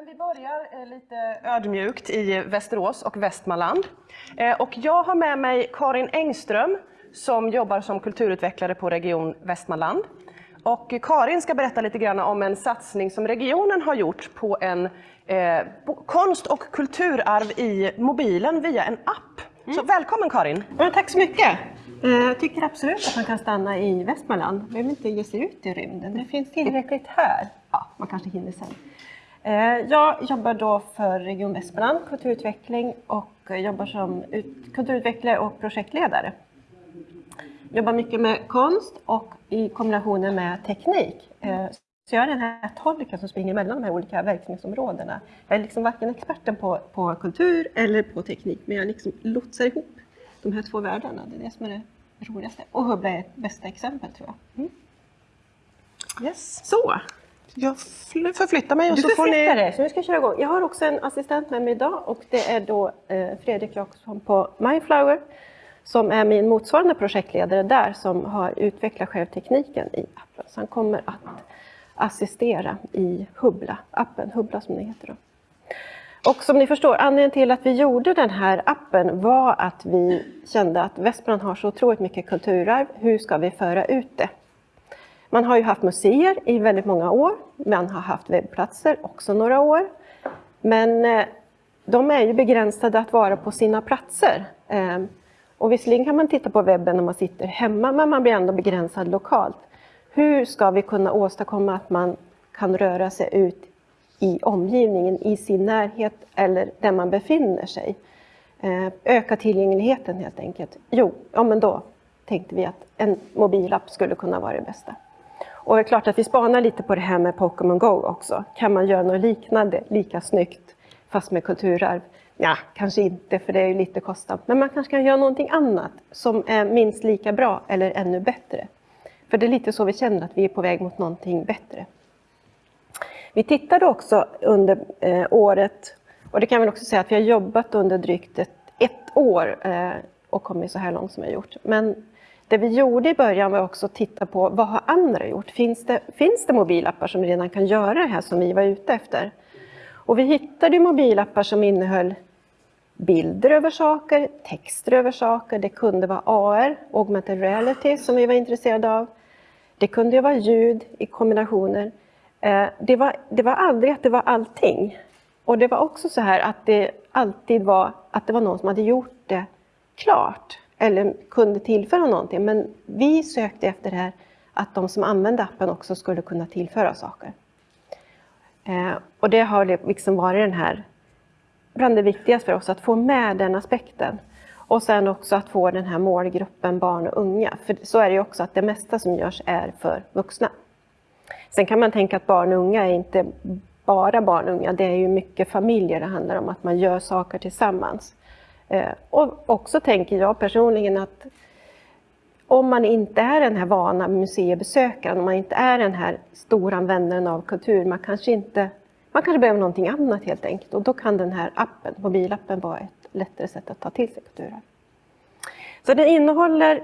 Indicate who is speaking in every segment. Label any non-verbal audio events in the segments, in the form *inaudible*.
Speaker 1: Men vi börjar eh, lite ödmjukt i Västerås och Västmanland. Eh, och jag har med mig Karin Engström som jobbar som kulturutvecklare på Region Västmanland. Och Karin ska berätta lite grann om en satsning som regionen har gjort på en eh, konst och kulturarv i mobilen via en app. Mm. Så välkommen Karin!
Speaker 2: Ja, tack så mycket! Eh, jag tycker absolut att man kan stanna i Västmanland. Man behöver inte ge sig ut i rymden. Det finns tillräckligt här. Ja, man kanske hinner sen. Eh, jag jobbar då för Region Västmanland, kulturutveckling och jobbar som kulturutvecklare och projektledare. Jobbar mycket med konst och i kombinationen med teknik. Eh, så jag är den här tolken som springer mellan de här olika verksamhetsområdena. Jag är liksom varken experten på, på kultur eller på teknik, men jag liksom lotsar ihop de här två världarna. Det är det som är det roligaste. Och Hubbla är ett bästa exempel tror jag. Mm.
Speaker 1: Yes. Så, jag förflyttar mig och
Speaker 2: du
Speaker 1: så får ni...
Speaker 2: dig, så vi ska köra igång. Jag har också en assistent med mig idag och det är då eh, Fredrik Jakobsson på Mindflower som är min motsvarande projektledare där som har utvecklat självtekniken i appen. Så han kommer att assistera i Hubbla, appen Hubbla som den heter. Då. Och som ni förstår, anledningen till att vi gjorde den här appen var att vi kände att Västmanland har så otroligt mycket kulturarv. Hur ska vi föra ut det? Man har ju haft museer i väldigt många år. Man har haft webbplatser också några år. Men eh, de är ju begränsade att vara på sina platser. Ehm, och visserligen kan man titta på webben när man sitter hemma, men man blir ändå begränsad lokalt. Hur ska vi kunna åstadkomma att man kan röra sig ut i omgivningen, i sin närhet eller där man befinner sig? Ehm, öka tillgängligheten helt enkelt. Jo, ja men då tänkte vi att en mobilapp skulle kunna vara det bästa. Och det är klart att vi spanar lite på det här med Pokémon Go också. Kan man göra något liknande, lika snyggt, fast med kulturarv? Ja, kanske inte, för det är ju lite kostsamt. Men man kanske kan göra någonting annat som är minst lika bra eller ännu bättre. För det är lite så vi känner att vi är på väg mot någonting bättre. Vi tittade också under eh, året, och det kan vi också säga att vi har jobbat under drygt ett, ett år eh, och kommit så här långt som vi har gjort. Men det vi gjorde i början var också att titta på vad har andra gjort? Finns det, finns det mobilappar som redan kan göra det här som vi var ute efter? Och vi hittade mobilappar som innehöll bilder över saker, texter över saker. Det kunde vara AR, augmented reality, som vi var intresserade av. Det kunde vara ljud i kombinationer. Eh, det var, det var aldrig att det var allting. Och det var också så här att det alltid var att det var någon som hade gjort det klart eller kunde tillföra någonting. Men vi sökte efter det här att de som använde appen också skulle kunna tillföra saker. Eh, och det har liksom varit den här, bland det viktigaste för oss, att få med den aspekten. Och sen också att få den här målgruppen barn och unga. För så är det ju också att det mesta som görs är för vuxna. Sen kan man tänka att barn och unga är inte bara barn och unga, det är ju mycket familjer det handlar om, att man gör saker tillsammans. Eh, och också tänker jag personligen att om man inte är den här vana museibesökaren, om man inte är den här stora användaren av kultur, man kanske inte man kanske behöver någonting annat helt enkelt och då kan den här appen, mobilappen vara ett lättare sätt att ta till sig kulturen. Så den innehåller,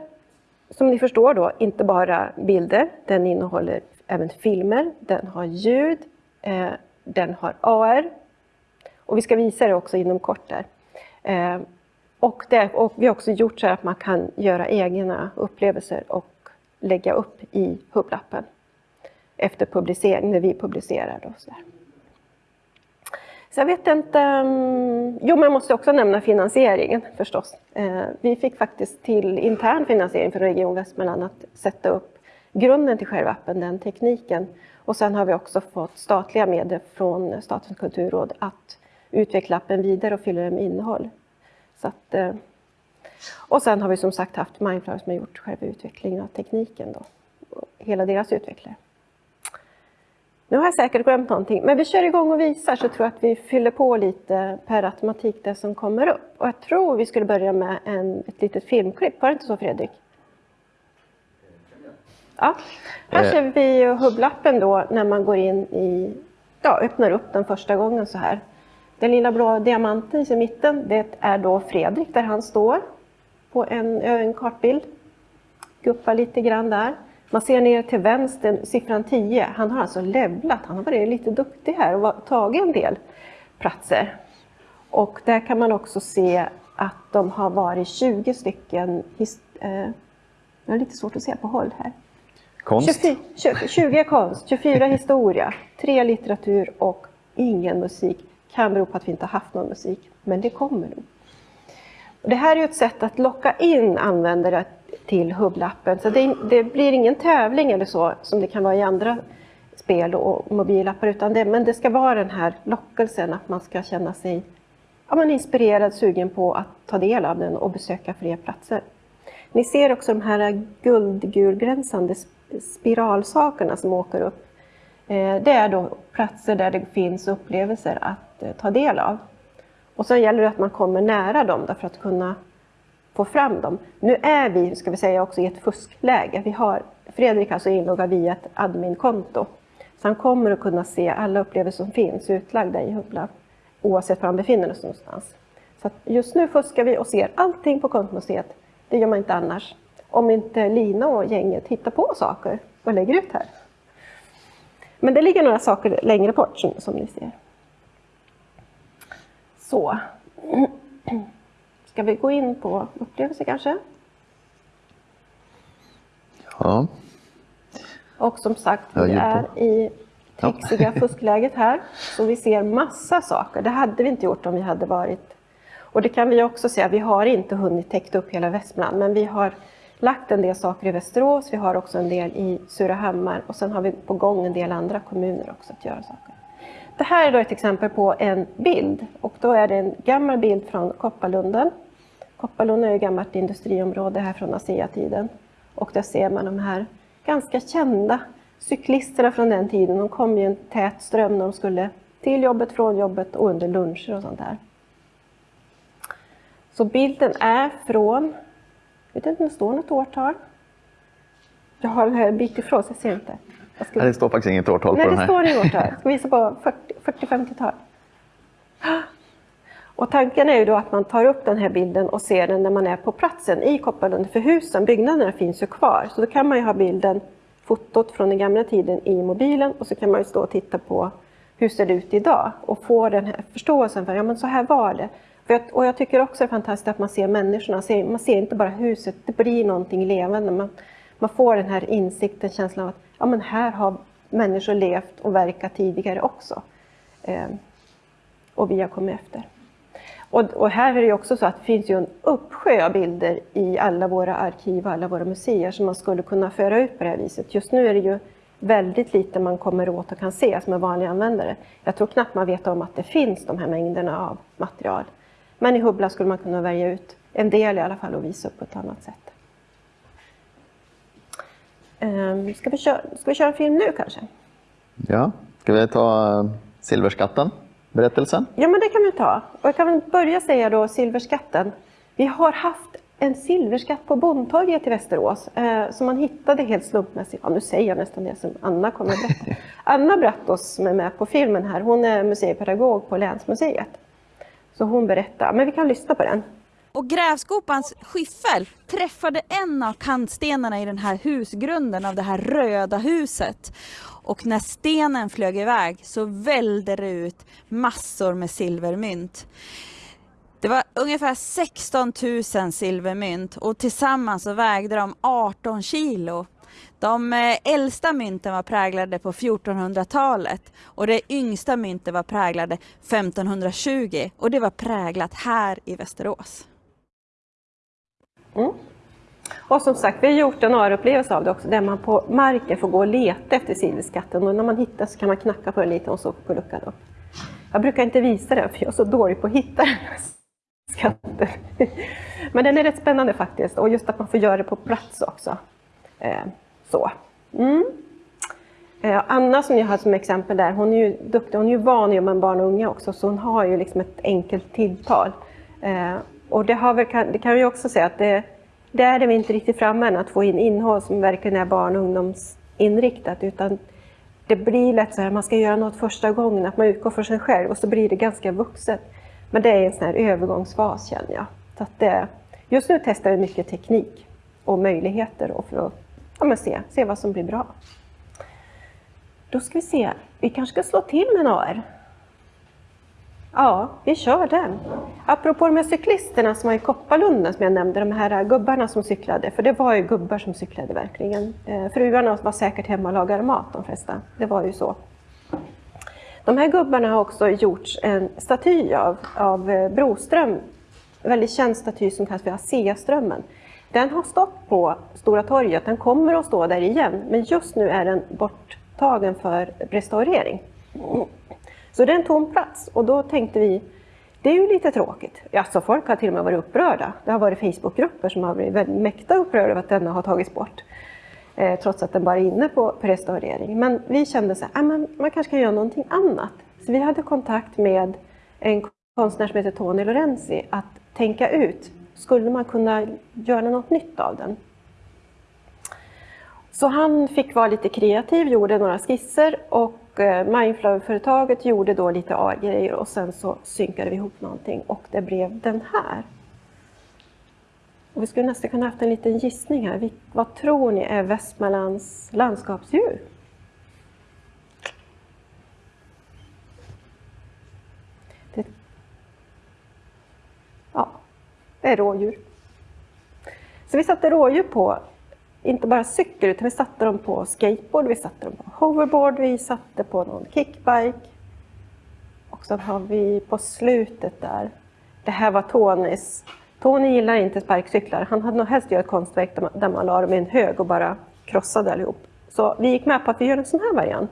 Speaker 2: som ni förstår då, inte bara bilder, den innehåller även filmer, den har ljud, eh, den har AR och vi ska visa det också inom kort där. Eh, och, det, och, vi har också gjort så att man kan göra egna upplevelser och lägga upp i hubblappen efter publicering, när vi publicerar. Då, så, så jag vet inte... Ehm, jo, men jag måste också nämna finansieringen förstås. Eh, vi fick faktiskt till intern finansiering för Region Västmanland att sätta upp grunden till själva appen, den tekniken. Och sen har vi också fått statliga medel från Statens kulturråd att utveckla appen vidare och fylla den med innehåll. Så att, eh, och sen har vi som sagt haft Mindflower som har gjort själva utvecklingen av tekniken. Då, hela deras utvecklare. Nu har jag säkert glömt någonting, men vi kör igång och visar så tror jag att vi fyller på lite per automatik det som kommer upp. Och jag tror vi skulle börja med en, ett litet filmklipp, var det inte så Fredrik? Ja, här eh. ser vi hubblappen då när man går in i, ja, öppnar upp den första gången så här. Den lilla blå diamanten i mitten, det är då Fredrik där han står på en, en kartbild. Guppar lite grann där. Man ser ner till vänster, siffran 10. Han har alltså levlat, han har varit lite duktig här och tagit en del platser. Och där kan man också se att de har varit 20 stycken, eh, jag har lite svårt att se på håll här.
Speaker 3: Konst?
Speaker 2: 20, 20, 20 konst, 24 historia, 3 litteratur och ingen musik. Kan bero på att vi inte har haft någon musik, men det kommer nog. Det här är ett sätt att locka in användare till hubblappen. Så det, det, blir ingen tävling eller så som det kan vara i andra spel och mobilappar, utan det, men det ska vara den här lockelsen att man ska känna sig ja, man inspirerad, sugen på att ta del av den och besöka fler platser. Ni ser också de här guldgulgränsande spiralsakerna som åker upp. Eh, det är då platser där det finns upplevelser att eh, ta del av. Och sen gäller det att man kommer nära dem för att kunna få fram dem. Nu är vi, ska vi säga, också i ett fuskläge. Vi har, Fredrik alltså inloggad via ett adminkonto. Så han kommer att kunna se alla upplevelser som finns utlagda i Hubbla, oavsett var han befinner sig någonstans. Så just nu fuskar vi och ser allting på kontomuseet. Det gör man inte annars. Om inte Lina och gänget hittar på saker och lägger ut här. Men det ligger några saker längre bort som, som ni ser. Så. Ska vi gå in på upplevelser kanske?
Speaker 3: Ja.
Speaker 2: Och som sagt, vi är i texiga *laughs* fuskläget här. Så vi ser massa saker. Det hade vi inte gjort om vi hade varit... Och det kan vi också säga, vi har inte hunnit täcka upp hela Västmanland, men vi har lagt en del saker i Västerås, vi har också en del i Surahammar och sen har vi på gång en del andra kommuner också att göra saker. Det här är då ett exempel på en bild och då är det en gammal bild från Kopparlunden. Kopparlunden är ett gammalt industriområde här från ASEA-tiden och där ser man de här ganska kända cyklisterna från den tiden. De kom i en tät ström när de skulle till jobbet, från jobbet och under luncher och sånt där. Så bilden är från vet inte om det står något årtal. Jag har den här en bit ifrån så jag ser inte. Jag
Speaker 3: ska... Nej, det står faktiskt inget årtal
Speaker 2: Nej,
Speaker 3: på den här.
Speaker 2: Nej, det står inget årtal. Jag *laughs* ska visa på 40-50-tal. *gasps* Och tanken är ju då att man tar upp den här bilden och ser den när man är på platsen i Kopparlund. För husen, byggnaderna finns ju kvar. Så då kan man ju ha bilden, fotot från den gamla tiden i mobilen och så kan man ju stå och titta på hur ser det ut idag och få den här förståelsen för ja men så här var det. Jag, och jag tycker också det är fantastiskt att man ser människorna, man ser inte bara huset, det blir någonting levande. Man, man får den här insikten, känslan av att ja, men här har människor levt och verkat tidigare också. Eh, och vi har kommit efter. Och, och, här är det också så att det finns ju en uppsjö av bilder i alla våra arkiv och alla våra museer som man skulle kunna föra ut på det här viset. Just nu är det ju väldigt lite man kommer åt och kan se som en vanlig användare. Jag tror knappt man vet om att det finns de här mängderna av material. Men i Hubbla skulle man kunna välja ut en del i alla fall och visa upp på ett annat sätt. Um, ska, vi köra, ska vi köra en film nu kanske?
Speaker 3: Ja, ska vi ta uh, Silverskatten, berättelsen?
Speaker 2: Ja, men det kan vi ta. Och jag kan väl börja säga då Silverskatten. Vi har haft en silverskatt på Bondtorget i Västerås eh, som man hittade helt slumpmässigt. Ja, nu säger jag nästan det som Anna kommer att berätta. *laughs* Anna Brattos som är med på filmen här, hon är museipedagog på Länsmuseet. Så hon berättar, men vi kan lyssna på den.
Speaker 4: Och grävskopans skyffel träffade en av kantstenarna i den här husgrunden av det här röda huset. Och när stenen flög iväg så välde det ut massor med silvermynt. Det var ungefär 16 000 silvermynt och tillsammans så vägde de 18 kilo. De eh, äldsta mynten var präglade på 1400-talet och det yngsta myntet var präglade 1520 och det var präglat här i Västerås.
Speaker 2: Mm. Och som sagt, vi har gjort en AR-upplevelse av det också, där man på marken får gå och leta efter silverskatten och när man hittar så kan man knacka på den lite och så på luckan upp. Jag brukar inte visa den för jag är så dålig på att hitta den skatten. *laughs* Men den är rätt spännande faktiskt och just att man får göra det på plats också. Eh, så. Mm. Eh, Anna som jag har som exempel där, hon är ju duktig, hon är ju van att jobba med barn och unga också, så hon har ju liksom ett enkelt tilltal. Eh, och det, har väl, det kan vi också säga att det, där är vi inte riktigt framme än, att få in innehåll som verkligen är barn och ungdomsinriktat, utan det blir lätt så här, man ska göra något första gången, att man utgår från sig själv och så blir det ganska vuxet. Men det är en sån här övergångsfas känner jag. Så att det, just nu testar vi mycket teknik och möjligheter för att ja, men se, se vad som blir bra. Då ska vi se, vi kanske ska slå till med en AR. Ja, vi kör den. Apropå de här cyklisterna som var i Kopparlunden som jag nämnde, de här gubbarna som cyklade, för det var ju gubbar som cyklade verkligen. Eh, fruarna var säkert hemma och lagade mat de flesta, det var ju så. De här gubbarna har också gjorts en staty av, av eh, Broström, en väldigt känd staty som kallas för ASEA-strömmen. Den har stått på Stora torget, den kommer att stå där igen, men just nu är den borttagen för restaurering. Så det är en tom plats och då tänkte vi, det är ju lite tråkigt. Alltså folk har till och med varit upprörda. Det har varit Facebookgrupper som har blivit väldigt mäkta upprörda över att denna har tagits bort. Eh, trots att den bara är inne på, på restaurering. Men vi kände så här, ah, man, man kanske kan göra någonting annat. Så vi hade kontakt med en konstnär som heter Tony Lorenzi att tänka ut, skulle man kunna göra något nytt av den? Så han fick vara lite kreativ, gjorde några skisser och eh, Mindflow-företaget gjorde då lite A-grejer och sen så synkade vi ihop någonting och det blev den här. Och vi skulle nästan kunna haft en liten gissning här. Vad tror ni är Västmanlands landskapsdjur? Det, ja, det är rådjur. Så vi satte rådjur på inte bara cykel, utan vi satte dem på skateboard, vi satte dem på hoverboard, vi satte på någon kickbike. Och sen har vi på slutet där, det här var Tonys. Tony gillar inte sparkcyklar, han hade nog helst gjort ett konstverk där man, där man la dem i en hög och bara krossade allihop. Så vi gick med på att vi gör en sån här variant.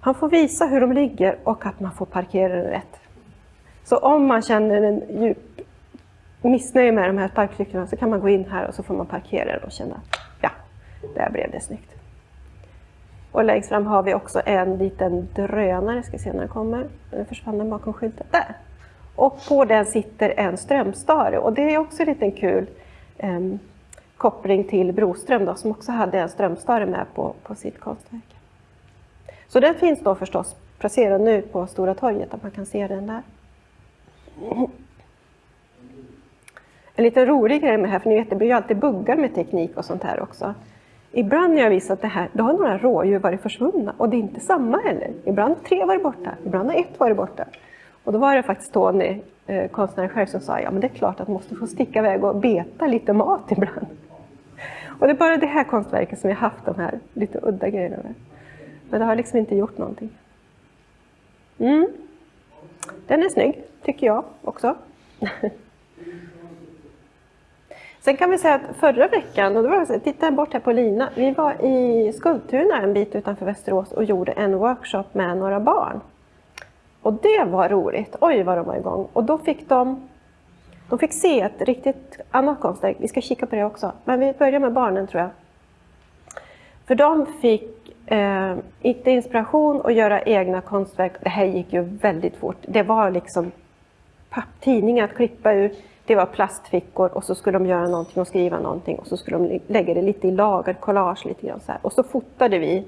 Speaker 2: Han får visa hur de ligger och att man får parkera den rätt. Så om man känner en djup missnöje med de här sparkcyklarna så kan man gå in här och så får man parkera och känna, ja, där blev det snyggt. Och längst fram har vi också en liten drönare, ska se när den kommer. Den försvann den bakom skylten. Där! Och på den sitter en strömstare och det är också en liten kul eh, koppling till Broström då, som också hade en strömstare med på, på sitt konstverk. Så den finns då förstås placerad nu på Stora torget, att man kan se den där. En liten rolig grej med det här, för ni vet det blir ju alltid buggar med teknik och sånt här också. Ibland när jag visat det här, då har några rådjur varit försvunna och det är inte samma heller. Ibland har tre varit borta, ibland har ett varit borta. Och då var det faktiskt Tony, eh, konstnären själv, som sa ja men det är klart att man måste få sticka iväg och beta lite mat *laughs* ibland. Och det är bara det här konstverket som jag haft de här lite udda grejerna med. Men det har liksom inte gjort någonting. Mm. Den är snygg, tycker jag också. *laughs* Sen kan vi säga att förra veckan, och då var jag, titta bort här på Lina, vi var i Skultuna en bit utanför Västerås och gjorde en workshop med några barn. Och det var roligt, oj vad de var igång. Och då fick de, de fick se ett riktigt annat konstverk, vi ska kika på det också. Men vi börjar med barnen tror jag. För de fick eh, inte inspiration att göra egna konstverk. Det här gick ju väldigt fort. Det var liksom papptidningar att klippa ur det var plastfickor och så skulle de göra någonting och skriva någonting och så skulle de lägga det lite i lager, collage lite grann så här. Och så fotade vi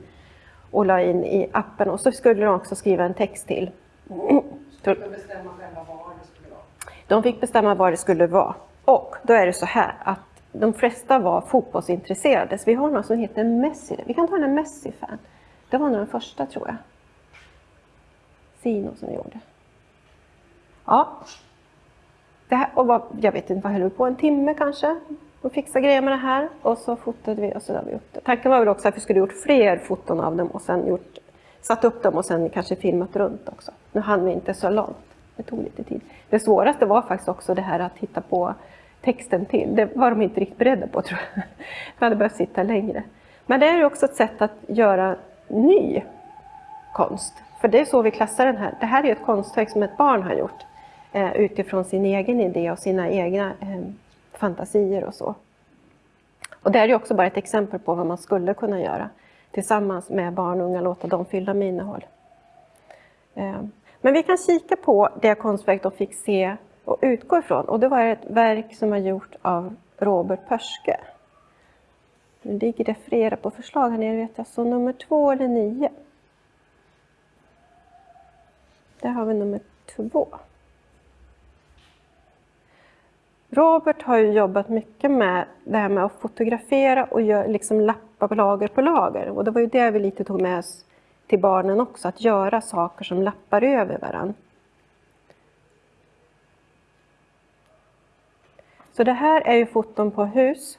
Speaker 2: och la in i appen och så skulle de också skriva en text till. De fick bestämma själva vad det skulle vara. De fick bestämma vad det skulle vara. Och då är det så här att de flesta var fotbollsintresserade, så vi har någon som heter Messi. Vi kan ta en Messi-fan. Det var nog den första tror jag. Sino som gjorde. Ja, det här, och var, jag vet inte, vad höll vi på? En timme kanske? Och fixa grejer med det här och så fotade vi och så vi upp det. Tanken var väl också att vi skulle gjort fler foton av dem och sen gjort, satt upp dem och sen kanske filmat runt också. Nu hann vi inte så långt. Det tog lite tid. Det svåraste var faktiskt också det här att hitta på texten till. Det var de inte riktigt beredda på *laughs* tror jag. Vi hade behövt sitta längre. Men det är ju också ett sätt att göra ny konst. För det är så vi klassar den här. Det här är ett konstverk som ett barn har gjort Eh, utifrån sin egen idé och sina egna eh, fantasier och så. Och det är ju också bara ett exempel på vad man skulle kunna göra tillsammans med barn och unga, låta dem fylla med innehåll. Eh, men vi kan kika på det konstverk de fick se och utgå ifrån. Och det var ett verk som var gjort av Robert Pörske. Nu ligger det flera på förslag här nere, vet jag. Så nummer två eller nio. Där har vi nummer två. Robert har ju jobbat mycket med det här med att fotografera och gör, liksom lappa på lager på lager. Och det var ju det vi lite tog med oss till barnen också, att göra saker som lappar över varandra. Så det här är ju foton på hus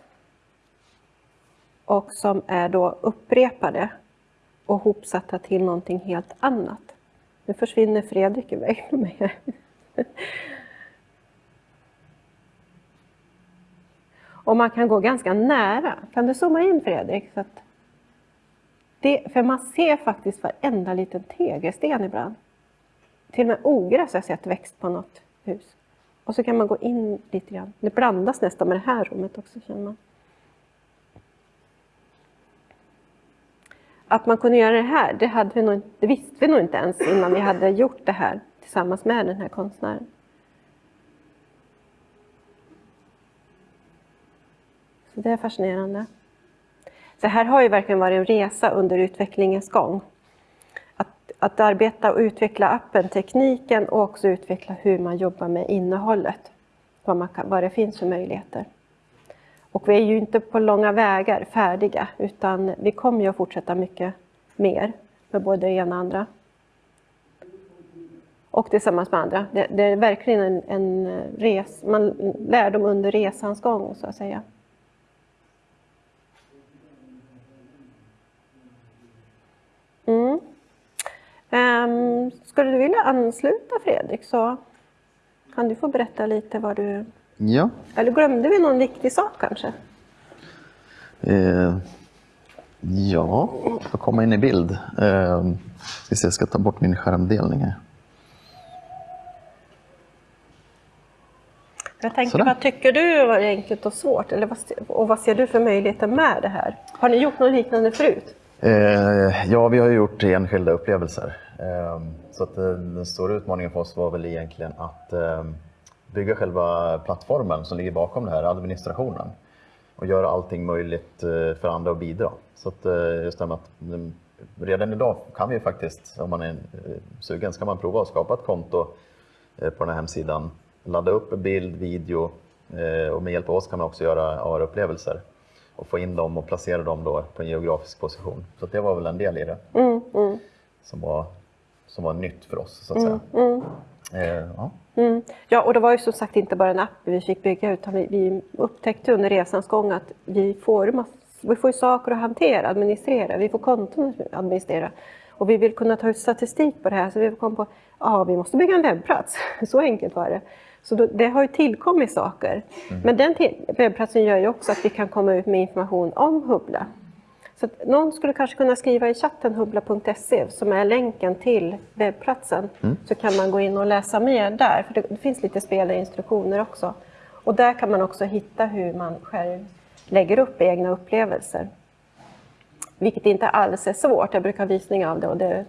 Speaker 2: och som är då upprepade och hopsatta till någonting helt annat. Nu försvinner Fredrik iväg med mig *laughs* Och man kan gå ganska nära. Kan du zooma in Fredrik? Så att det, för man ser faktiskt varenda liten tegelsten ibland. Till och med ogräs har jag sett växt på något hus. Och så kan man gå in lite grann. Det blandas nästan med det här rummet också känner man. Att man kunde göra det här, det, hade vi nog, det visste vi nog inte ens innan vi hade gjort det här tillsammans med den här konstnären. Det är fascinerande. Det här har ju verkligen varit en resa under utvecklingens gång. Att, att arbeta och utveckla appen, tekniken och också utveckla hur man jobbar med innehållet. Vad, man kan, vad det finns för möjligheter. Och vi är ju inte på långa vägar färdiga utan vi kommer ju att fortsätta mycket mer med både det ena och andra. Och tillsammans med andra. Det, det är verkligen en, en res, man lär dem under resans gång så att säga. Mm. Um, skulle du vilja ansluta Fredrik så kan du få berätta lite vad du...
Speaker 3: Ja.
Speaker 2: Eller glömde vi någon viktig sak kanske?
Speaker 3: Eh, ja, får komma in i bild. Eh, jag ska ta bort min skärmdelning här.
Speaker 2: Jag tänker,
Speaker 3: Sådär.
Speaker 2: vad tycker du var enkelt och svårt? Eller vad, och vad ser du för möjligheter med det här? Har ni gjort något liknande förut?
Speaker 3: Eh, ja, vi har gjort enskilda upplevelser. Eh, så att, eh, den stora utmaningen för oss var väl egentligen att eh, bygga själva plattformen som ligger bakom det här, administrationen. Och göra allting möjligt eh, för andra att bidra. Så att, eh, just det här med att mm, redan idag kan vi faktiskt, om man är eh, sugen, ska man prova att skapa ett konto eh, på den här hemsidan. Ladda upp bild, video eh, och med hjälp av oss kan man också göra AR-upplevelser och få in dem och placera dem då på en geografisk position. Så det var väl en del i det
Speaker 2: Mm, mm,
Speaker 3: som var, som var nytt för oss så att säga.
Speaker 2: mm.
Speaker 3: Eh, ja.
Speaker 2: Mm. Ja, och det var ju som sagt inte bara en app vi fick bygga utan vi, vi upptäckte under resans gång att vi får, mass, vi får saker att hantera, administrera, vi får konton att administrera. Och vi vill kunna ta ut statistik på det här så vi kom på att ja, vi måste bygga en webbplats. *laughs* Så enkelt var det. Så då, det har ju tillkommit saker. Men den webbplatsen gör ju också att vi kan komma ut med information om Hubbla. Så någon skulle kanske kunna skriva i chatten hubbla.se som är länken till webbplatsen. Så kan man gå in och läsa mer där, för det, det finns lite spelinstruktioner också. Och där kan man också hitta hur man själv lägger upp egna upplevelser. Vilket inte alls är svårt, jag brukar ha visning av det och det,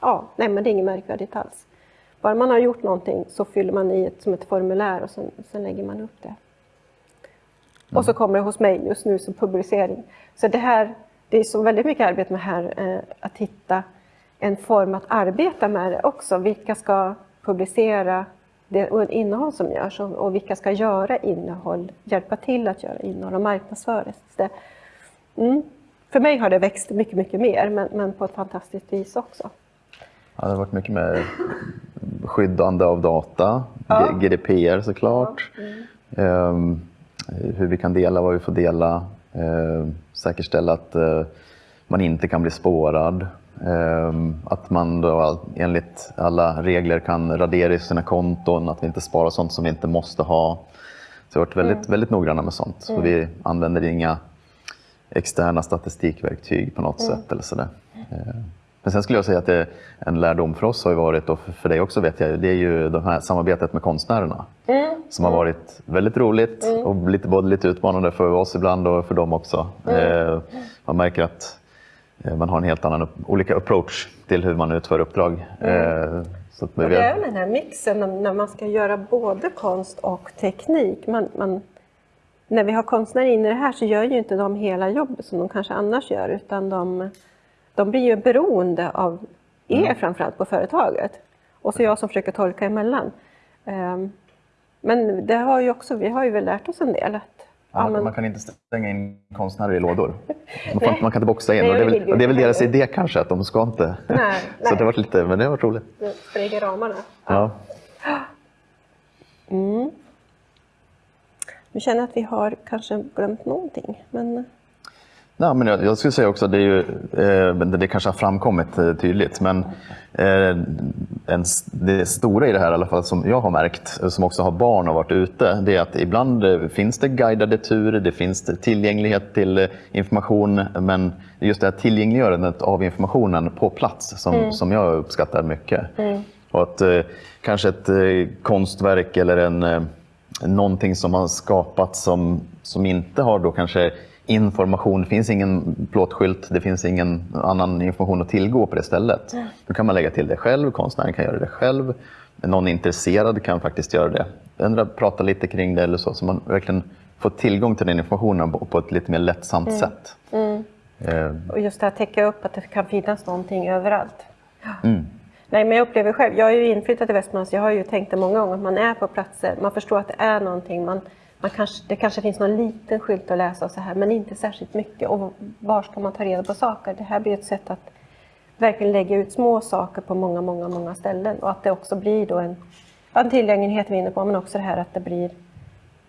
Speaker 2: ja, nej, men det är inget märkvärdigt alls. Bara man har gjort någonting så fyller man i ett, som ett formulär och sen, sen lägger man upp det. Och så kommer det hos mig just nu som publicering. Så det här, det är så väldigt mycket arbete med här, eh, att hitta en form att arbeta med det också. Vilka ska publicera det och innehåll som görs och, och vilka ska göra innehåll, hjälpa till att göra innehåll och marknadsföra det. Mm. För mig har det växt mycket, mycket mer, men, men på ett fantastiskt vis också.
Speaker 3: Ja, det har varit mycket med skyddande av data, G- GDPR såklart. Ehm, hur vi kan dela vad vi får dela. Ehm, säkerställa att eh, man inte kan bli spårad. Ehm, att man då enligt alla regler kan radera i sina konton, att vi inte sparar sånt som vi inte måste ha. Så vi har varit väldigt, väldigt noggranna med sånt. Så vi använder inga externa statistikverktyg på något sätt. Eller sådär. Men sen skulle jag säga att det, en lärdom för oss har varit, och för- dig också vet jag, det är ju det här samarbetet med konstnärerna. Som har varit väldigt roligt och lite, både lite utmanande för oss ibland och för dem också. Eh, Man märker att eh, man har en helt annan, olika approach till hur man utför uppdrag. Eh, Så att vi,
Speaker 2: det är väl den här mixen när- när man ska göra både konst och teknik. Man, man, när vi har konstnärer inne i det här så gör ju inte de hela jobbet som de kanske annars gör utan de, de blir ju beroende av er framförallt på företaget. Och så jag som försöker tolka emellan. Ehm, Men det har ju också, vi har ju väl lärt oss en del. Att, ja,
Speaker 3: Man, man kan inte stänga in konstnärer i lådor. Man, får, man kan inte boxa in.
Speaker 2: Nej,
Speaker 3: och det, är väl, det är väl deras idé kanske, att de ska inte... *laughs*
Speaker 2: Nej, *laughs*
Speaker 3: Så
Speaker 2: nej.
Speaker 3: det har varit lite, men det har varit roligt.
Speaker 2: spränga ramarna.
Speaker 3: Ja.
Speaker 2: Vi känner att vi har kanske glömt någonting. Men
Speaker 3: Ja, men jag, jag skulle säga också det, är ju, eh, det kanske har framkommit eh, tydligt, men eh, en, det stora i det här, i alla fall som jag har märkt, eh, som också har barn och varit ute, det är att ibland eh, finns det guidade turer, det finns tillgänglighet till eh, information, men just det här tillgängliggörandet av informationen på plats som, som jag uppskattar mycket. Och att kanske ett konstverk eller en, någonting som har skapats som, som inte har då kanske information, det finns ingen plåtskylt, det finns ingen annan information att tillgå på det stället. Då kan man lägga till det själv, konstnären kan göra det själv, någon intresserad kan faktiskt göra det. Ändra, prata lite kring det eller så, så man verkligen får tillgång till den informationen på, ett lite mer lättsamt sätt. Eh,
Speaker 2: Och just det här täcka upp att det kan finnas någonting överallt. Nej, men jag upplever själv, jag är ju inflyttad till Västmanland så jag har ju tänkt det många gånger att man är på platser, man förstår att det är någonting, man, man kanske, det kanske finns någon liten skylt att läsa och så här, men inte särskilt mycket. Och var ska man ta reda på saker? Det här blir ett sätt att verkligen lägga ut små saker på många, många, många ställen och att det också blir då en, en tillgänglighet vi är inne på, men också det här att det blir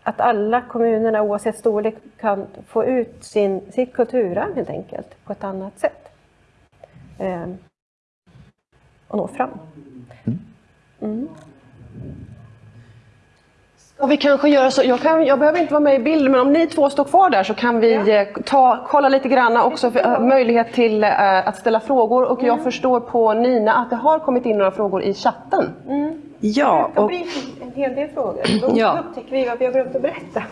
Speaker 2: att alla kommunerna oavsett storlek kan få ut sin, sitt kulturarv helt enkelt på ett annat sätt. Ehm, och nå fram.
Speaker 1: Och vi kanske gör så, jag, kan, jag behöver inte vara med i bilden, men om ni två står kvar där så kan vi eh, ta, kolla lite grann också för, eh, möjlighet till eh, att ställa frågor. Och jag förstår på Nina att det har kommit in några frågor i chatten.
Speaker 5: Ja,
Speaker 2: Det
Speaker 5: och,
Speaker 2: blir en hel del frågor. Då
Speaker 5: Ja.
Speaker 2: upptäcker vi vad vi har glömt att berätta.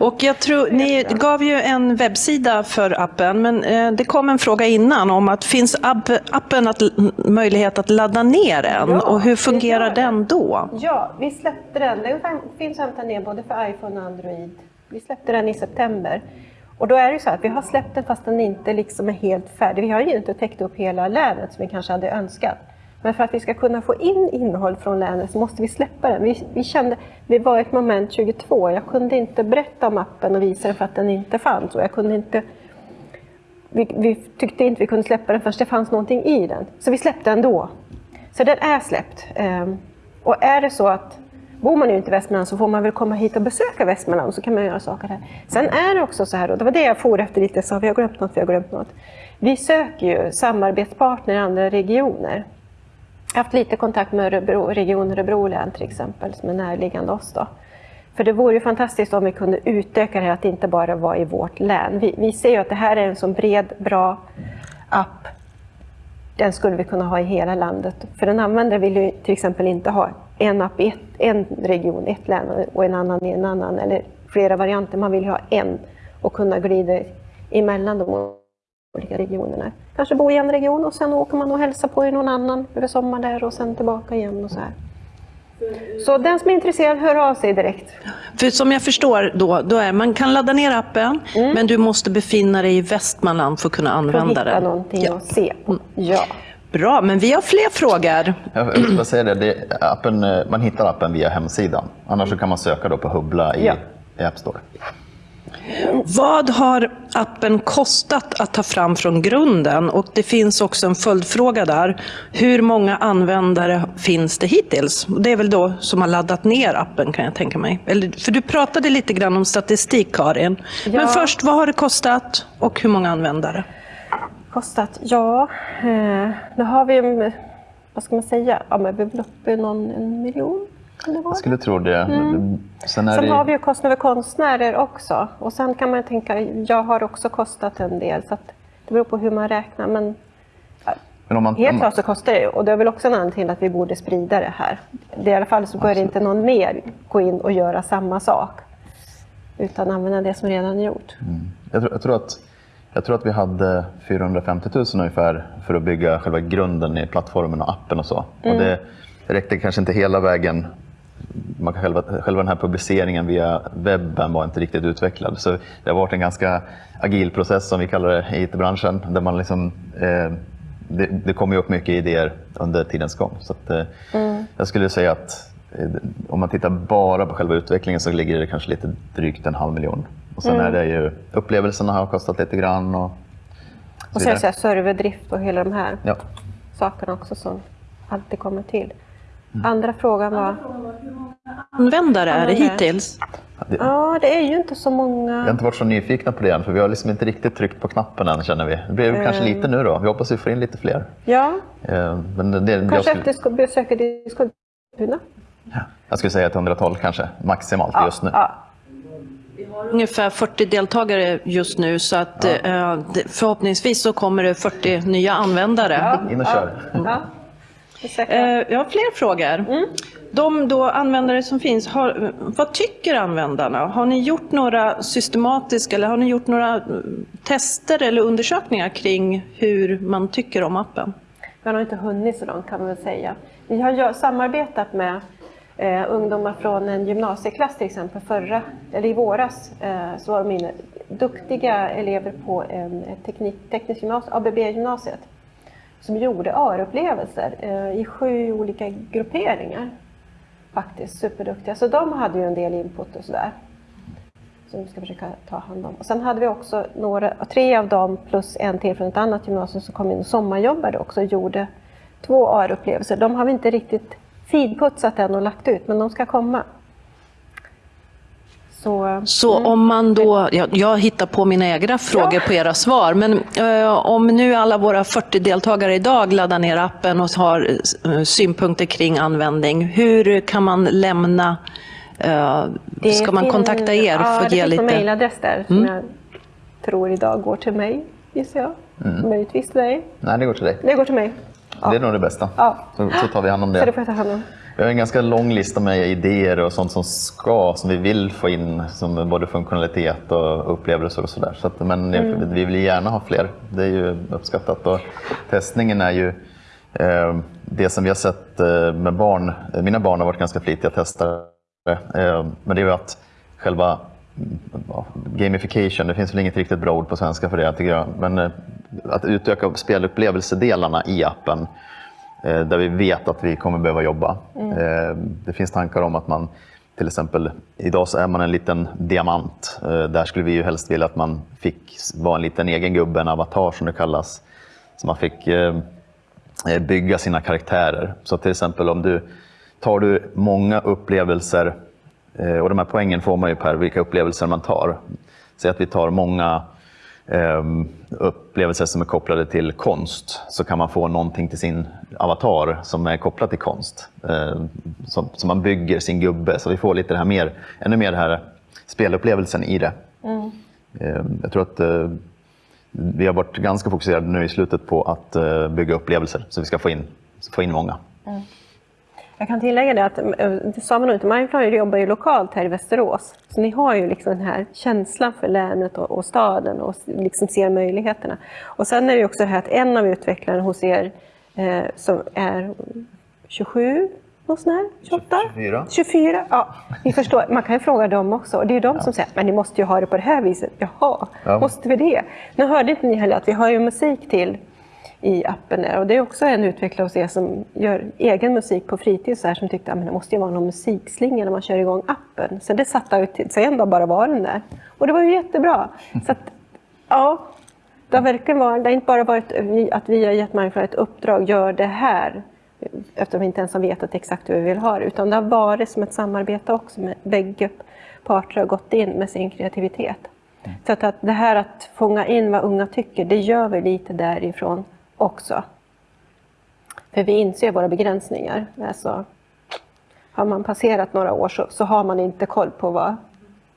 Speaker 5: och jag tror, ni gav ju en webbsida för appen, men eh, det kom en fråga innan om att finns app, appen att, möjlighet att ladda ner den
Speaker 2: Ja,
Speaker 5: och hur fungerar den då?
Speaker 2: Ja, vi släppte den. Den finns att hämta ner både för iPhone och Android. Vi släppte den i september. Och då är det så att vi har släppt den fast den inte liksom är helt färdig. Vi har ju inte täckt upp hela länet som vi kanske hade önskat. Men för att vi ska kunna få in innehåll från länet så måste vi släppa den. Vi, vi kände, det var ett moment 22. Jag kunde inte berätta om appen och visa den för att den inte fanns. Och jag kunde inte vi, vi tyckte inte vi kunde släppa den förrän det fanns någonting i den. Så vi släppte den då. Så den är släppt. Ehm, och är det så att bor man ju inte i Västmanland så får man väl komma hit och besöka Västmanland så kan man göra saker här. Sen är det också så här, och det var det jag for efter lite, så vi har glömt något, vi har glömt något. Vi söker ju samarbetspartner i andra regioner. Jag har haft lite kontakt med Örebro, Region Örebro län till exempel, som är närliggande oss. Då. För det vore ju fantastiskt om vi kunde utöka det här att inte bara vara i vårt län. Vi, vi ser ju att det här är en så bred, bra app. Den skulle vi kunna ha i hela landet. För en användare vill ju till exempel inte ha en app i ett, en region, ett län och en annan i en annan, eller flera varianter. Man vill ju ha en och kunna glida emellan de olika regionerna. Kanske bo i en region och sen åker man och hälsar på i någon annan över sommaren där och sen tillbaka igen och så här. Så den som är intresserad hör av sig direkt.
Speaker 5: För som jag förstår då, då är man kan ladda ner appen, men du måste befinna dig i Västmanland för att kunna
Speaker 2: För att
Speaker 5: använda
Speaker 2: hitta
Speaker 5: den.
Speaker 2: någonting
Speaker 5: Ja.
Speaker 2: att se på. Ja.
Speaker 5: Bra, men vi har fler frågor.
Speaker 3: Jag bara säga det, det appen, man hittar appen via hemsidan. Annars så kan man söka då på Hubbla i,
Speaker 2: Ja.
Speaker 3: i App Store.
Speaker 5: Vad har appen kostat att ta fram från grunden? Och det finns också en följdfråga där. Hur många användare finns det hittills? Det är väl då som har laddat ner appen kan jag tänka mig. Eller, för du pratade lite grann om statistik Karin. Men
Speaker 2: Ja.
Speaker 5: först, vad har det kostat och hur många användare?
Speaker 2: Kostat? Ja, eh, nu har vi, vad ska man säga, ja, men vi är väl uppe i någon en miljon.
Speaker 3: Jag skulle tro det. Sen är
Speaker 2: Sen
Speaker 3: det,
Speaker 2: har vi ju kostnader för konstnärer också. Och sen kan man tänka, jag har också kostat en del. Så det beror på hur man räknar. Men
Speaker 3: men om man,
Speaker 2: helt klart så kostar det. Och det är väl också en anledning till att vi borde sprida det här. Det är I alla fall så bör inte någon mer gå in och göra samma sak. Utan använda det som redan är gjort.
Speaker 3: jag, tror, jag, tror att, jag tror att vi hade 450 000 ungefär för att bygga själva grunden i plattformen och appen och så. Och det räckte kanske inte hela vägen. Man kan själva, själva den här publiceringen via webben var inte riktigt utvecklad. Så det har varit en ganska agil process som vi kallar det i IT-branschen. Där man liksom, eh, det, det kommer upp mycket idéer under tidens gång. Så att, eh, Jag skulle säga att eh, om man tittar bara på själva utvecklingen så ligger det kanske lite drygt en halv miljon. Och sen är det ju upplevelserna har kostat lite grann och
Speaker 2: Och så här serverdrift och hela de här
Speaker 3: Ja.
Speaker 2: sakerna också som alltid kommer till. Andra frågan var...
Speaker 5: Användare är det hittills?
Speaker 3: Det,
Speaker 2: Ja, det är ju inte så
Speaker 3: Vi har
Speaker 2: många.
Speaker 3: inte varit så nyfikna på det än, för vi har liksom inte riktigt tryckt på knappen än känner vi. Det blir kanske lite nu då. Vi hoppas vi får in lite fler.
Speaker 2: Ja,
Speaker 3: Eh, Men det, jag,
Speaker 2: kanske
Speaker 3: skulle,
Speaker 2: efter besöket i Skultuna.
Speaker 3: jag skulle säga ett hundratal kanske, maximalt just nu.
Speaker 2: Ja,
Speaker 5: Ungefär 40 deltagare just nu så att eh, det- förhoppningsvis så kommer det 40 nya användare.
Speaker 3: In och kör.
Speaker 2: ja. Det är säkert.
Speaker 5: Eh, Jag har fler frågor. De då användare som finns, har, vad tycker användarna? Har ni gjort några systematiska eller har ni gjort några eh, tester eller undersökningar kring hur man tycker om appen?
Speaker 2: Vi har inte hunnit så långt kan man väl säga. Vi har samarbetat med eh, ungdomar från en gymnasieklass till exempel förra, eller i våras eh, så var de inne, duktiga elever på en ett teknik, teknisk gymnasium, ABB-gymnasiet som gjorde AR-upplevelser eh, i sju olika grupperingar. Faktiskt superduktiga. Så de hade ju en del input och sådär. Som vi ska försöka ta hand om. Och sen hade vi också några, tre av dem plus en till från ett annat gymnasium som kom in och sommarjobbade också och gjorde två AR-upplevelser. De har vi inte riktigt finputsat än och lagt ut, men de ska komma. Så,
Speaker 5: Så om man då, jag, jag hittar på mina egna frågor på era svar, men eh, om nu alla våra 40 deltagare idag laddar ner appen och har eh, synpunkter kring användning, hur kan man lämna, eh,
Speaker 2: det
Speaker 5: ska man kontakta er
Speaker 2: ja,
Speaker 5: för att ge
Speaker 2: det finns
Speaker 5: lite?
Speaker 2: en mejladress där som jag tror idag går till mig, gissar jag. Möjligtvis till dig.
Speaker 3: Nej, det går till dig.
Speaker 2: Det går till mig. Ja.
Speaker 3: Det är nog det bästa.
Speaker 2: Ja.
Speaker 3: Så, så tar vi hand om
Speaker 2: Så det
Speaker 3: det.
Speaker 2: får jag ta hand om.
Speaker 3: Vi har en ganska lång lista med idéer och sånt som ska, som vi vill få in, som både funktionalitet och upplevelser och sådär. Så att, men
Speaker 2: Mm.
Speaker 3: vi vill gärna ha fler. Det är ju uppskattat. Och testningen är ju eh, det som vi har sett eh, med barn. Mina barn har varit ganska flitiga testare. Eh, men det är ju att själva mm, gamification, det finns väl inget riktigt bra ord på svenska för det tycker jag. Men eh, att utöka spelupplevelsedelarna i appen där vi vet att vi kommer behöva jobba. Eh, Det finns tankar om att man till exempel, idag så är man en liten diamant. Eh, Där skulle vi ju helst vilja att man fick vara en liten egen gubbe, en avatar som det kallas. Så man fick eh, eh, bygga sina karaktärer. Så till exempel om du tar du många upplevelser, eh, och de här poängen får man ju per vilka upplevelser man tar. Säg att vi tar många upplevelser som är kopplade till konst så kan man få någonting till sin avatar som är kopplat till konst. Eh, som, som man bygger sin gubbe, så vi får lite det här mer, ännu mer den här spelupplevelsen i det. Eh, jag tror att eh, vi har varit ganska fokuserade nu i slutet på att eh, bygga upplevelser så vi ska få in, få in många.
Speaker 2: Jag kan tillägga det att, eh, det sa man inte, Mindflower jobbar ju lokalt här i Västerås. Så ni har ju liksom den här känslan för länet och, och staden och liksom ser möjligheterna. Och sen är det också det här att en av utvecklarna hos er eh, som är 27, något sånt här, 28?
Speaker 3: 24.
Speaker 2: 24, ja. Ni förstår, man kan ju fråga dem också. Och det är de som säger, men ni måste ju ha det på det här viset. Jaha,
Speaker 3: Ja.
Speaker 2: måste vi det? Nu hörde inte ni heller att vi har ju musik till i appen. Och det är också en utvecklare hos er som gör egen musik på fritid så här, som tyckte ah, att det måste ju vara någon musikslinga när man kör igång appen. Så det satte ut till, en dag bara var den där. Och det var ju jättebra. Så att, ja, det har verkligen varit, det har inte bara varit att vi har gett människor ett uppdrag, gör det här, eftersom vi inte ens har vetat exakt hur vi vill ha det, utan det har varit som ett samarbete också med bägge parter har gått in med sin kreativitet. Så att det här att fånga in vad unga tycker, det gör vi lite därifrån också. För vi inser våra begränsningar. Alltså, har man passerat några år så, så har man inte koll på vad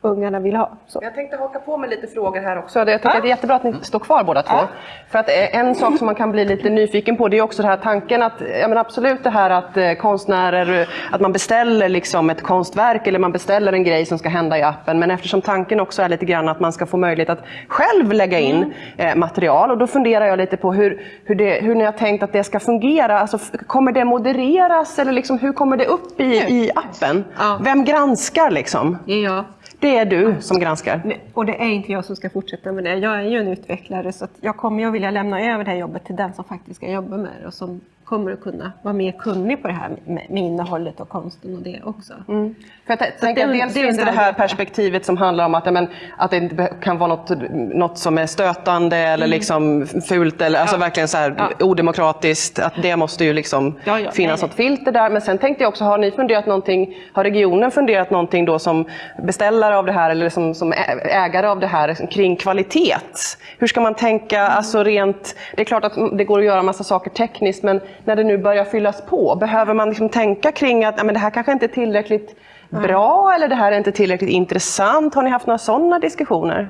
Speaker 2: ungarna vill ha. Så.
Speaker 1: Jag tänkte haka på med lite frågor här också. Jag tycker att det är jättebra att ni står kvar båda två. För att eh, en sak som man kan bli lite nyfiken på det är också den här tanken att, ja men absolut det här att eh, konstnärer, att man beställer liksom ett konstverk eller man beställer en grej som ska hända i appen. Men eftersom tanken också är lite grann att man ska få möjlighet att själv lägga in eh, material. Och då funderar jag lite på hur, hur, det, hur ni har tänkt att det ska fungera. Alltså, kommer det modereras eller liksom, hur kommer det upp i, i appen?
Speaker 2: Ja.
Speaker 1: Vem granskar liksom?
Speaker 2: Jag.
Speaker 1: Det är du som granskar.
Speaker 2: Och det är inte jag som ska fortsätta med det. Jag är ju en utvecklare så att jag kommer ju att vilja lämna över det här jobbet till den som faktiskt ska jobba med det och som kommer att kunna vara mer kunnig på det här med, innehållet och konsten och det också.
Speaker 1: För jag t- tänker
Speaker 2: det-
Speaker 1: att dels
Speaker 2: det
Speaker 1: finns det det här perspektivet som handlar om att, ja, men, att det kan vara något, något som är stötande eller liksom fult eller alltså verkligen så här odemokratiskt. Att det måste ju liksom
Speaker 2: Ja, ja,
Speaker 1: finnas
Speaker 2: nej,
Speaker 1: något filter där. Men sen tänkte jag också, har ni funderat någonting, har regionen funderat någonting då som beställare av det här eller som, som ägare av det här kring kvalitet? Hur ska man tänka, alltså rent, det är klart att det går att göra massa saker tekniskt men när det nu börjar fyllas på, behöver man liksom tänka kring att ja, men det här kanske inte är tillräckligt bra eller det här är inte tillräckligt intressant? Har ni haft några sådana diskussioner?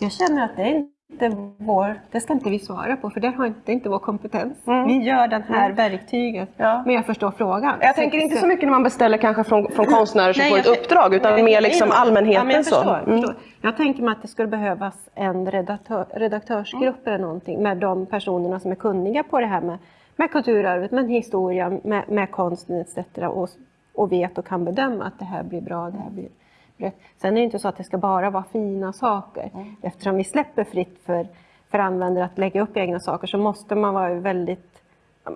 Speaker 2: Jag känner att det är inte vår, det ska inte vi svara på för det har inte, inte vår kompetens. Vi gör den här verktyget,
Speaker 1: Ja.
Speaker 2: men jag förstår frågan.
Speaker 1: Jag tänker inte så mycket när man beställer kanske från, från konstnärer som
Speaker 2: Nej,
Speaker 1: får ett uppdrag utan
Speaker 2: Nej,
Speaker 1: mer
Speaker 2: nej,
Speaker 1: liksom
Speaker 2: nej.
Speaker 1: allmänheten.
Speaker 2: Ja, jag,
Speaker 1: så.
Speaker 2: förstår,
Speaker 1: Mm.
Speaker 2: förstår. jag tänker mig att det skulle behövas en redaktör, redaktörsgrupp eller någonting med de personerna som är kunniga på det här med, med kulturarvet, med historia, med, med konsten etc. Och, och vet och kan bedöma att det här blir bra, det här blir rätt. Sen är det inte så att det ska bara vara fina saker. Eftersom vi släpper fritt för, för användare att lägga upp egna saker så måste man vara väldigt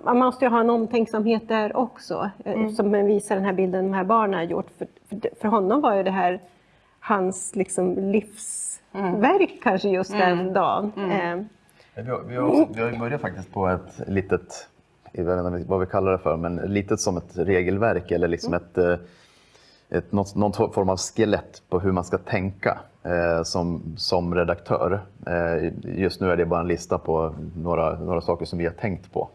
Speaker 2: man måste ju ha en omtänksamhet där också, mm. som visar den här bilden de här barnen har gjort. För, för, för honom var ju det här hans liksom livsverk kanske just den dagen. Eh,
Speaker 3: Vi har, vi, har också, vi har börjat faktiskt på ett litet, jag vet inte vad vi kallar det för, men litet som ett regelverk eller liksom ett, eh, ett, något, någon form av skelett på hur man ska tänka eh, som, som redaktör. Eh, just nu är det bara en lista på några, några saker som vi har tänkt på.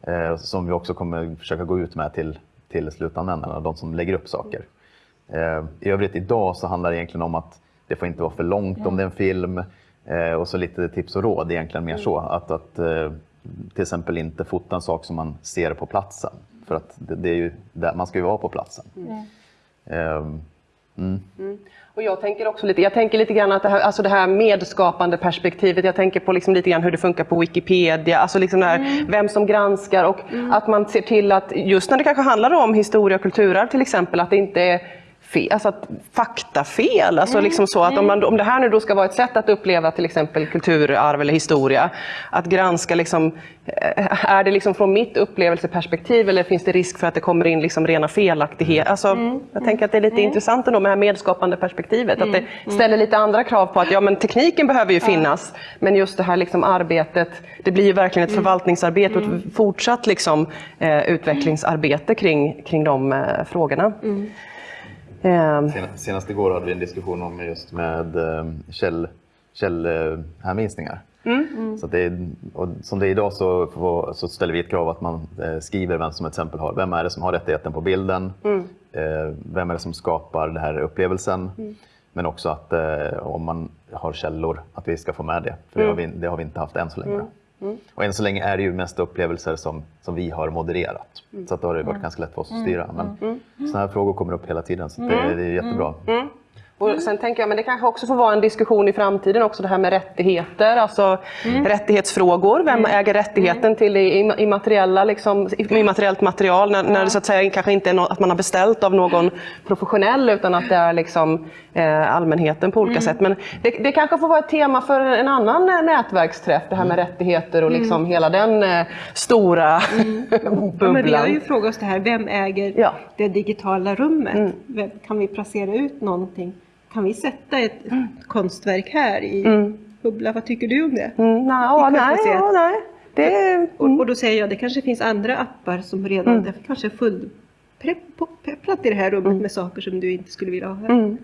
Speaker 3: Eh, som vi också kommer försöka gå ut med till, till slutanvändarna, de som lägger upp saker. Eh, I övrigt idag så handlar det egentligen om att det får inte vara för långt om det är en film. Eh, och så lite tips och råd egentligen mer så. Att, att till exempel inte fota en sak som man ser på platsen. För att det, det är ju där, man ska ju vara på platsen. Ehm,
Speaker 1: Och jag tänker också lite, jag tänker lite grann att det här, alltså det här medskapande perspektivet, jag tänker på liksom lite grann hur det funkar på Wikipedia, alltså liksom här, vem som granskar och att man ser till att just när det kanske handlar om historia och kulturarv till exempel, att det inte är fel, alltså faktafel. Alltså liksom så att om, man, om det här nu då ska vara ett sätt att uppleva till exempel kulturarv eller historia, att granska liksom, eh, är det liksom från mitt upplevelseperspektiv eller finns det risk för att det kommer in liksom rena felaktigheter? Alltså, Jag tänker att det är lite intressant ändå med det här medskapande perspektivet, att det ställer lite andra krav på att ja, men tekniken behöver ju finnas, men just det här liksom arbetet, det blir ju verkligen ett förvaltningsarbete och ett fortsatt liksom, eh, utvecklingsarbete kring, kring de eh, frågorna. Eh,
Speaker 3: Sen- Senast igår hade vi en diskussion om just med eh, käll, källhänvisningar. Så att det är, och som det är idag så, så ställer vi ett krav att man eh, skriver vem som till exempel har, vem är det som har rättigheten på bilden, eh, vem är det som skapar den här upplevelsen, men också att eh, om man har källor, att vi ska få med det. För det, har vi, det har vi inte haft än så länge. Och än så länge är det ju mest upplevelser som, som vi har modererat. Så att då har det varit ganska lätt för oss att styra. Men sådana här frågor kommer upp hela tiden, så det, det är jättebra.
Speaker 1: Och sen tänker jag, men det kanske också får vara en diskussion i framtiden också det här med rättigheter, alltså rättighetsfrågor. Vem äger rättigheten till det im- immateriella, liksom, immateriellt material när, när det så att säga kanske inte är något, att man har beställt av någon professionell utan att det är liksom, eh, allmänheten på olika sätt. Men det, det kanske får vara ett tema för en annan eh, nätverksträff, det här med rättigheter och liksom hela den eh, stora *laughs*
Speaker 2: Ja, men vi
Speaker 1: bubblan.
Speaker 2: har ju frågat oss det här, vem äger
Speaker 1: Ja.
Speaker 2: det digitala rummet? Kan vi placera ut någonting? Kan vi sätta ett konstverk här i Bubbla? Vad tycker du om det?
Speaker 1: Mm,
Speaker 2: I
Speaker 1: nej, ja, nej. Det,
Speaker 2: Och, och då säger jag, det kanske finns andra appar som redan det kanske är fullpepplat i det här rummet med saker som du inte skulle vilja ha här.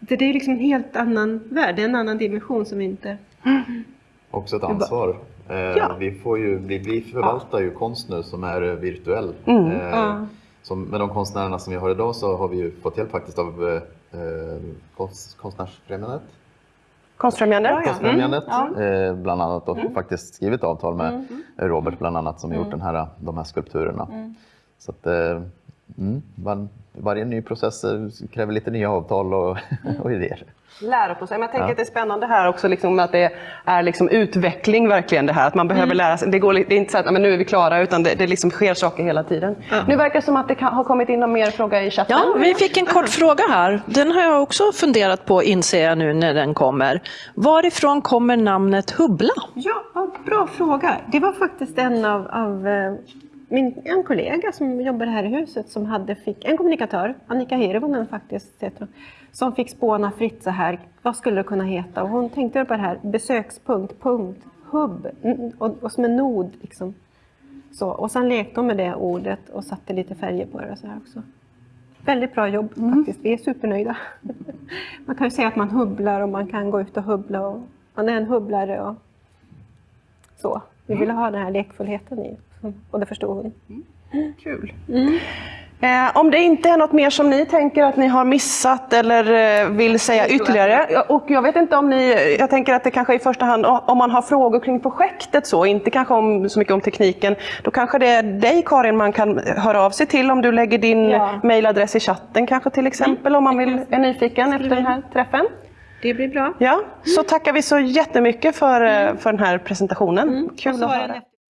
Speaker 2: Det, det är liksom en helt annan värld, det är en annan dimension som inte...
Speaker 3: Också ett ansvar. Eh,
Speaker 2: Ja.
Speaker 3: vi, får ju, vi, vi förvaltar ju konst nu som är eh, virtuell.
Speaker 1: Mm.
Speaker 3: Eh,
Speaker 2: Ja.
Speaker 3: som, med de konstnärerna som vi har idag så har vi ju fått hjälp faktiskt av eh, konst, Konstnärsfrämjandet.
Speaker 1: Konstfrämjandet.
Speaker 3: Konstfrämjandet. Eh, bland annat och faktiskt skrivit avtal med Robert bland annat som gjort den här, de här skulpturerna. Så att, eh, mm, var, varje ny process eh, kräver lite nya avtal och, *laughs* och idéer.
Speaker 1: Sig. Men jag tänker att det är spännande här också liksom, att det är liksom utveckling verkligen det här. Att man behöver lära sig. Det, går, det är inte så att men nu är vi klara utan det, det liksom sker saker hela tiden. Nu verkar det som att det kan, har kommit in någon mer fråga i chatten.
Speaker 5: Ja, vi fick en kort fråga här. Den har jag också funderat på, inser jag nu när den kommer. Varifrån kommer namnet Hubbla?
Speaker 2: Ja, ja, bra fråga. Det var faktiskt en av, av eh, min, en kollega som jobbar här i huset som hade, fick en kommunikatör, Annika Hirvonen faktiskt, heter hon, som fick spåna fritt så här, vad skulle det kunna heta? Och hon tänkte på det här, besökspunkt, punkt, hubb, mm, och, och som en nod. Liksom. Så, och sen lekte hon med det ordet och satte lite färger på det. Så här också. Väldigt bra jobb faktiskt, vi är supernöjda. *laughs* Man kan ju säga att man hubblar och man kan gå ut och hubbla. Och man är en hubblare och så. Vi ville ha den här lekfullheten i och det förstod hon.
Speaker 1: Kul. Eh, om det inte är något mer som ni tänker att ni har missat eller eh, vill säga ytterligare. Och jag vet inte om ni, jag tänker att det kanske i första hand om man har frågor kring projektet så, inte kanske om, så mycket om tekniken. Då kanske det är dig Karin man kan höra av sig till om du lägger din
Speaker 2: Ja.
Speaker 1: mejladress i chatten kanske till exempel om man vill, är nyfiken efter den här träffen.
Speaker 2: Det blir bra.
Speaker 1: Ja, så tackar vi så jättemycket för, eh, för den här presentationen. Kul att höra.